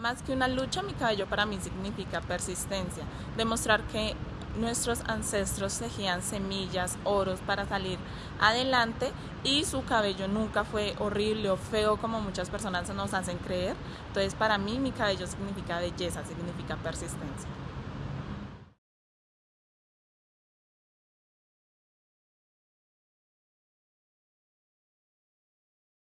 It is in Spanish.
Más que una lucha, mi cabello para mí significa persistencia, demostrar que nuestros ancestros tejían semillas, oros para salir adelante y su cabello nunca fue horrible o feo como muchas personas nos hacen creer. Entonces para mí mi cabello significa belleza, significa persistencia.